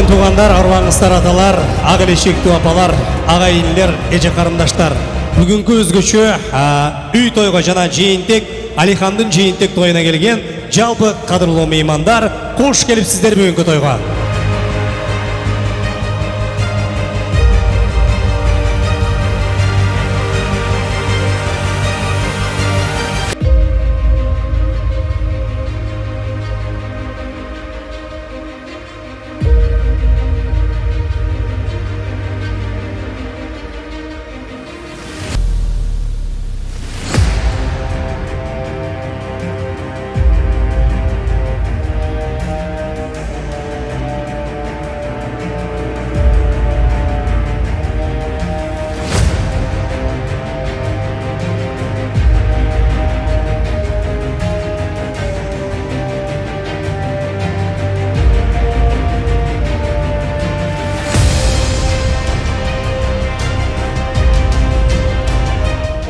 қадірмен туғандар арманыңыздар аталар ақ ешекті апалар ағайындылар еже қарындаштар. Бүгінгі өзгеше үй тойға жана жейінтек, Алихандың жейінтек тойына келген жалпы қадірлі меймандар қош келіпсіздер бүгінгі тойға.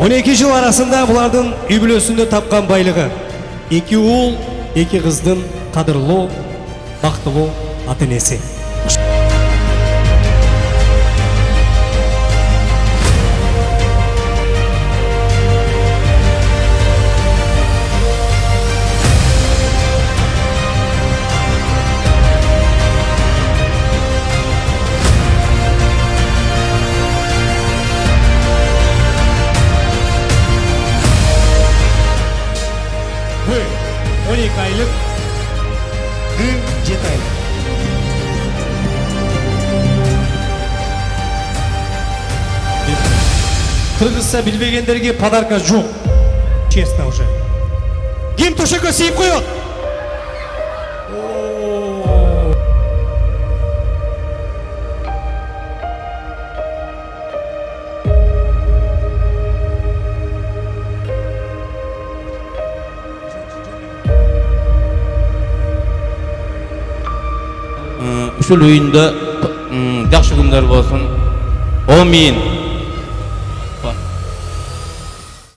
12 жыл арасында бұлардың үйбілесінде тапқан байлығы. Екі ұл екі қыздың қадырлы, бақтылы ата он эки айлык ын жети айлык кыргызча билбегендерге подарка жок честно уже ким төшөккө сыйып коет ушул үйүндө жакшы күндөр болсун. Омин.